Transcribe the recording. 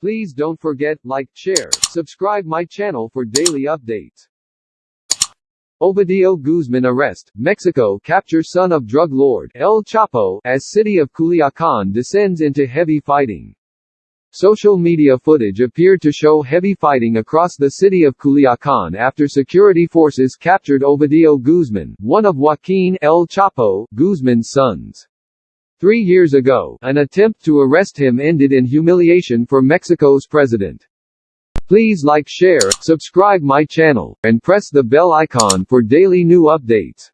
Please don't forget, like, share, subscribe my channel for daily updates. Ovidio Guzman arrest, Mexico capture son of drug lord, El Chapo, as city of Culiacan descends into heavy fighting. Social media footage appeared to show heavy fighting across the city of Culiacan after security forces captured Ovidio Guzman, one of Joaquin El Chapo Guzman's sons. Three years ago, an attempt to arrest him ended in humiliation for Mexico's president. Please like share, subscribe my channel, and press the bell icon for daily new updates.